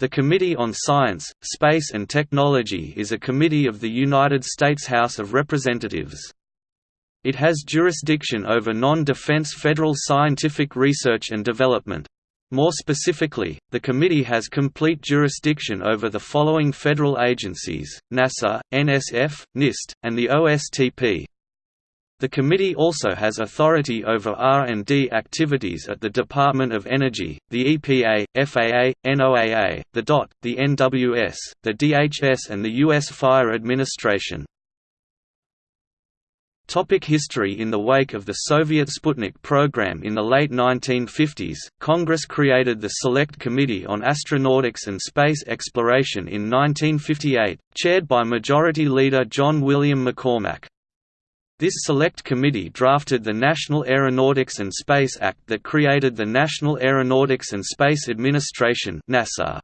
The Committee on Science, Space and Technology is a committee of the United States House of Representatives. It has jurisdiction over non-defense federal scientific research and development. More specifically, the committee has complete jurisdiction over the following federal agencies, NASA, NSF, NIST, and the OSTP. The committee also has authority over R&D activities at the Department of Energy, the EPA, FAA, NOAA, the DOT, the NWS, the DHS and the U.S. Fire Administration. Topic history In the wake of the Soviet Sputnik program in the late 1950s, Congress created the Select Committee on Astronautics and Space Exploration in 1958, chaired by Majority Leader John William McCormack. This select committee drafted the National Aeronautics and Space Act that created the National Aeronautics and Space Administration NASA.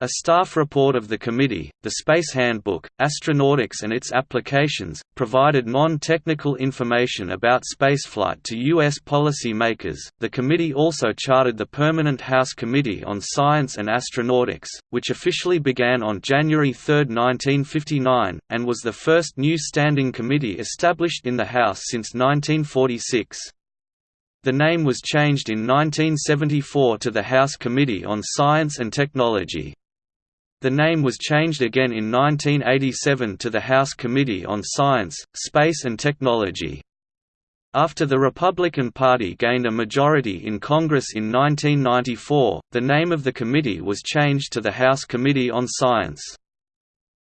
A staff report of the committee, the Space Handbook, Astronautics and its Applications, provided non-technical information about spaceflight to U.S. policy makers. The committee also chartered the Permanent House Committee on Science and Astronautics, which officially began on January 3, 1959, and was the first new standing committee established in the House since 1946. The name was changed in 1974 to the House Committee on Science and Technology. The name was changed again in 1987 to the House Committee on Science, Space and Technology. After the Republican Party gained a majority in Congress in 1994, the name of the committee was changed to the House Committee on Science.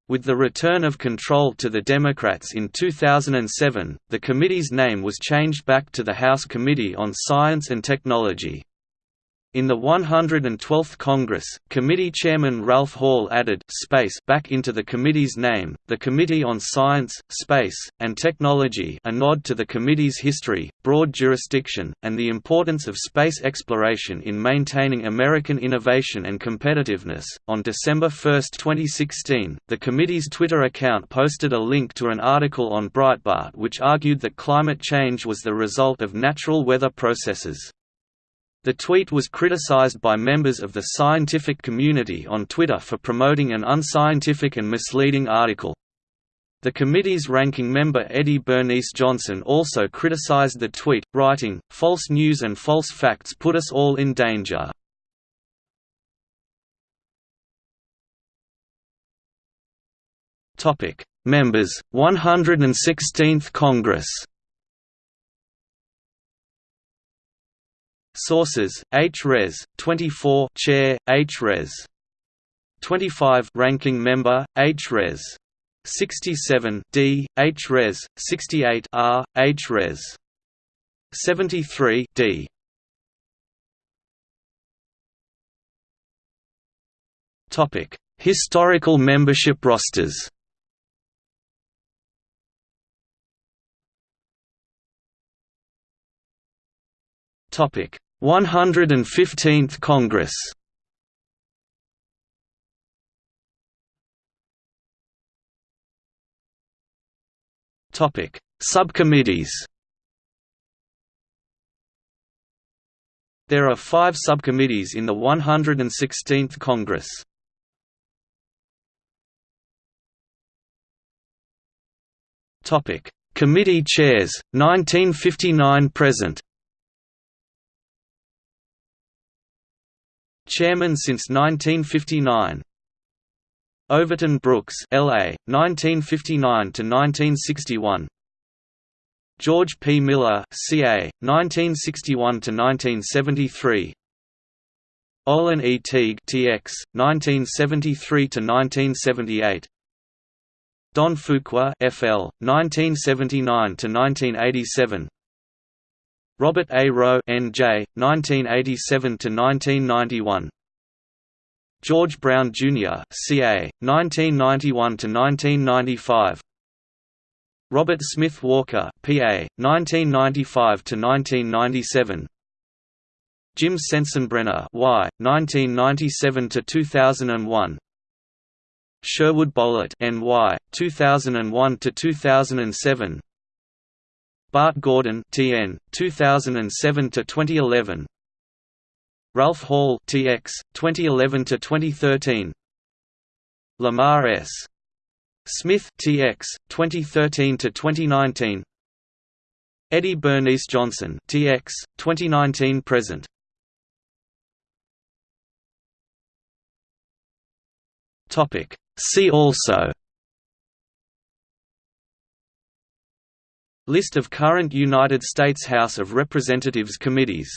With the return of control to the Democrats in 2007, the committee's name was changed back to the House Committee on Science and Technology. In the 112th Congress, committee chairman Ralph Hall added «space» back into the committee's name, the Committee on Science, Space, and Technology a nod to the committee's history, broad jurisdiction, and the importance of space exploration in maintaining American innovation and competitiveness. On December 1, 2016, the committee's Twitter account posted a link to an article on Breitbart which argued that climate change was the result of natural weather processes. The tweet was criticized by members of the scientific community on Twitter for promoting an unscientific and misleading article. The committee's ranking member Eddie Bernice Johnson also criticized the tweet, writing, False news and false facts put us all in danger. Members, 116th Congress Sources: H. Res. 24, Chair, H. Res. 25, Ranking Member, H. Res. 67, D, H. Res. 68, R, H. Res. 73, D. Topic: Historical membership rosters. Topic: 115th Congress Topic: Subcommittees. There are five subcommittees in the 116th Congress. Topic: Committee chairs, 1959 present. Chairman since 1959. Overton Brooks, L.A., 1959 to 1961. George P. Miller, C.A., 1961 to 1973. Olin E. Teague, T.X., 1973 to 1978. Don Fuqua, F.L., 1979 to 1987. Robert A. Roe N.J., 1987–1991 George Brown, Jr. C.A., 1991 to 1995 Robert Smith Walker P.A., 1995 to 1997 Jim Sensenbrenner Y., 1997 to 2001 Sherwood Boehlert N.Y., 2001 to 2007 Bart Gordon TN 2007 to 2011 Ralph Hall TX 2011 to 2013 Lamar S. Smith TX 2013 to 2019 Eddie Bernice Johnson TX 2019 present. Topic. See also. List of current United States House of Representatives committees